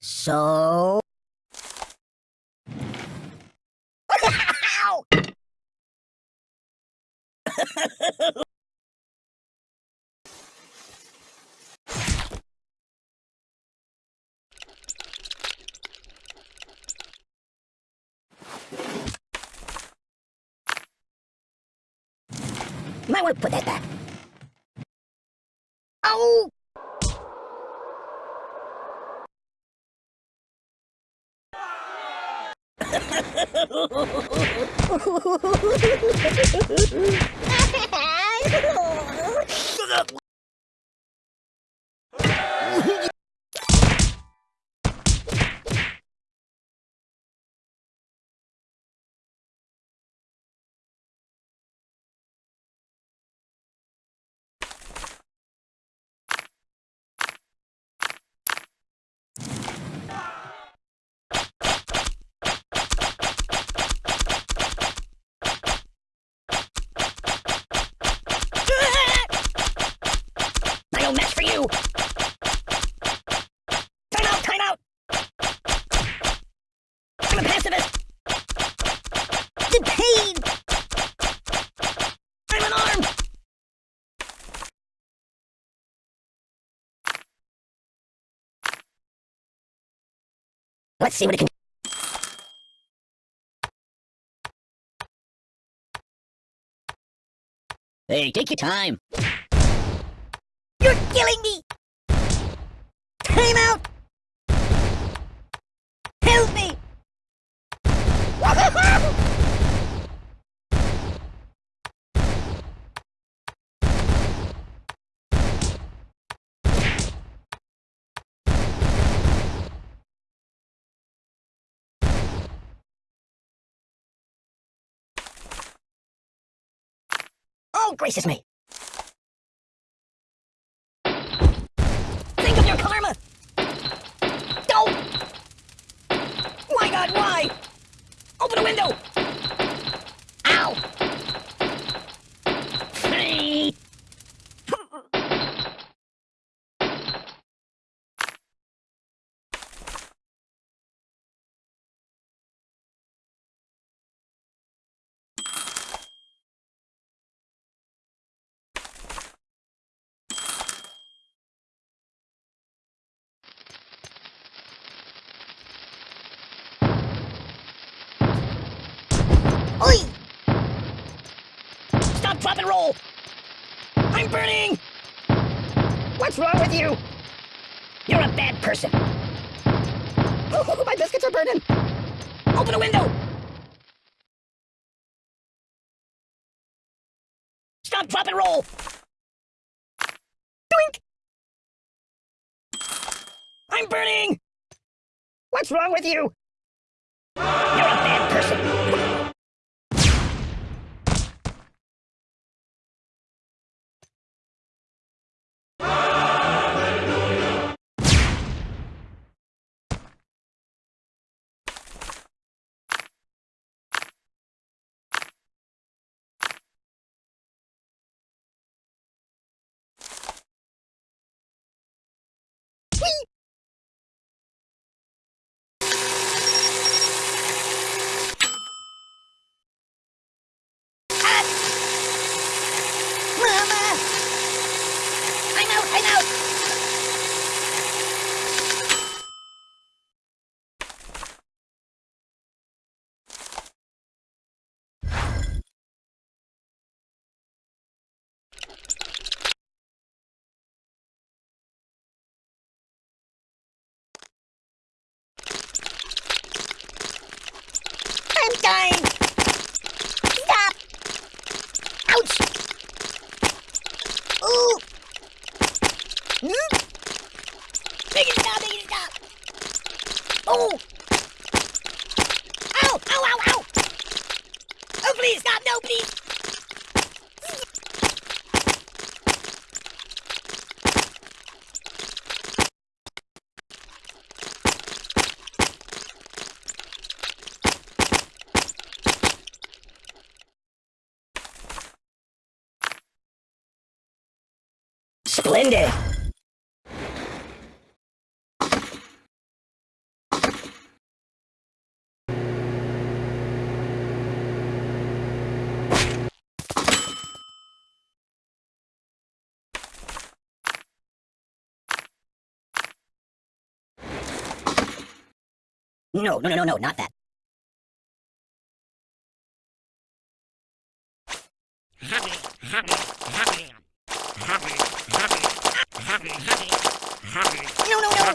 So... Might want to put that back. Oh! I no match for you! Time out! Time out! I'm a pacifist! The pain! I'm unarmed! Let's see what it can do. Hey, take your time. You're killing me! Time out! Help me! Oh, gracious me! Think of your karma! Don't! Why, God, why? Open a window! Ow! Hey. Oi! Stop, drop, and roll! I'm burning! What's wrong with you? You're a bad person. Oh, my biscuits are burning! Open a window! Stop, drop, and roll! Doink! I'm burning! What's wrong with you? I'm out, I'm out! I'm dying! Stop! Ouch! Ooh! Hmm? Make it stop, make it stop! Oh! Ow! Ow, ow, ow! Oh, please, stop! No, please! Splendid! No, no, no, no, no, not that. No, no, no.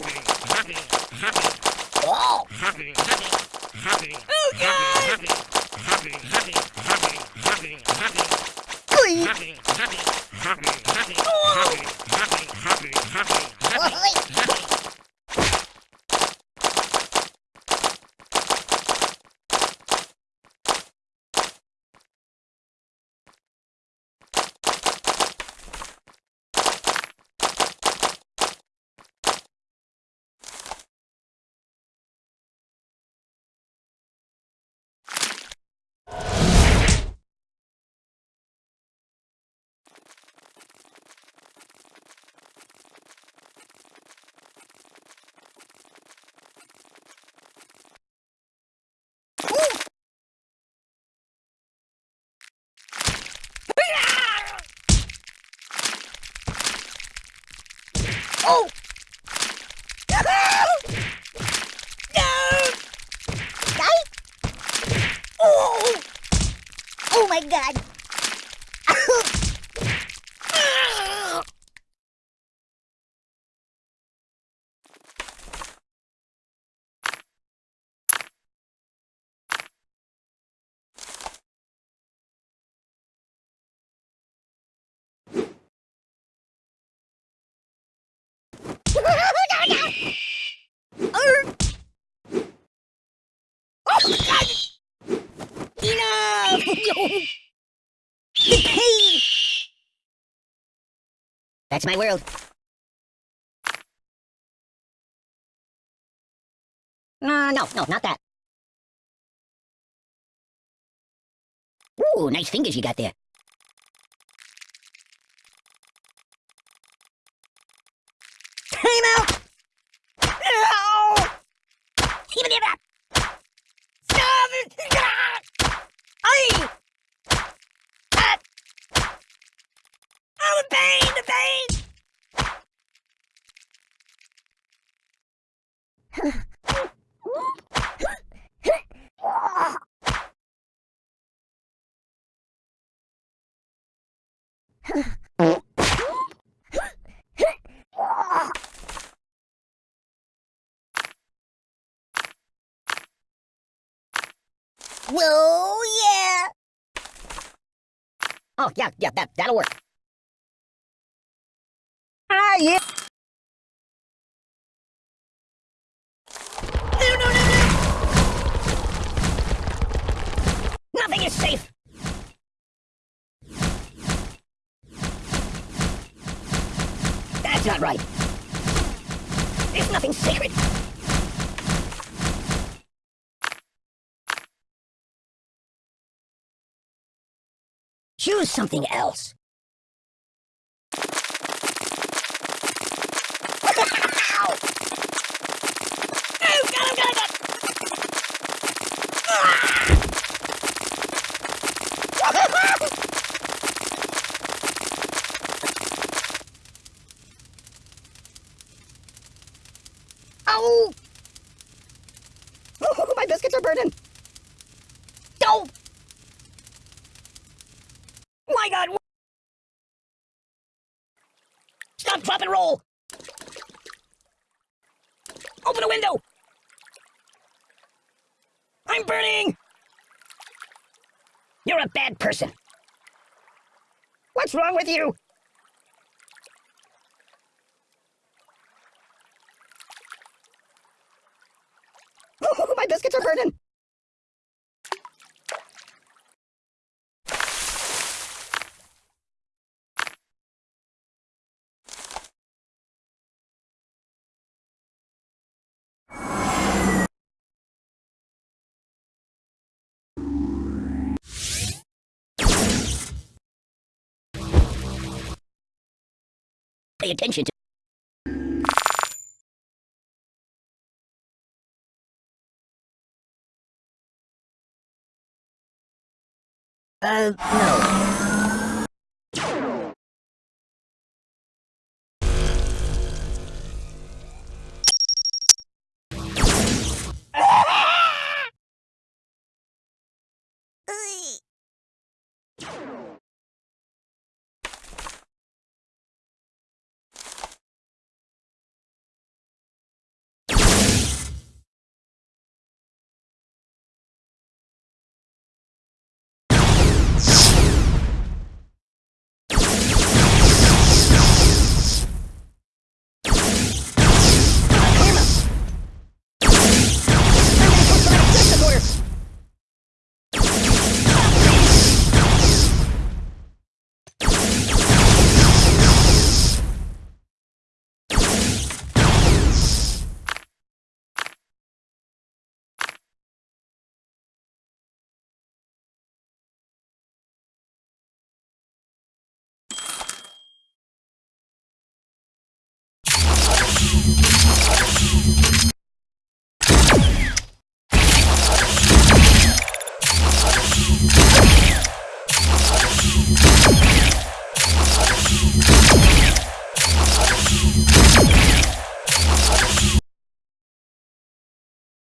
Oh, Ui. Oh! Oh! No! Die? Oh! Oh my god! Oh God! Enough! the pain! That's my world. Uh, no, no, not that. Ooh, nice fingers you got there. Time out! No! Even if that! Stop it! Aye! Ah! Oh, the pain! The pain! Whoa, yeah! Oh, yeah, yeah, that, that'll work. Ah, yeah! No, no, no! Nothing is safe! That's not right. There's nothing sacred. Choose something else. Ow! Oh, my biscuits are burning. Don't! Oh! My God! Stop, drop, and roll! Open a window! I'm burning! You're a bad person. What's wrong with you? My biscuits are burning! Pay attention to. Uh, no.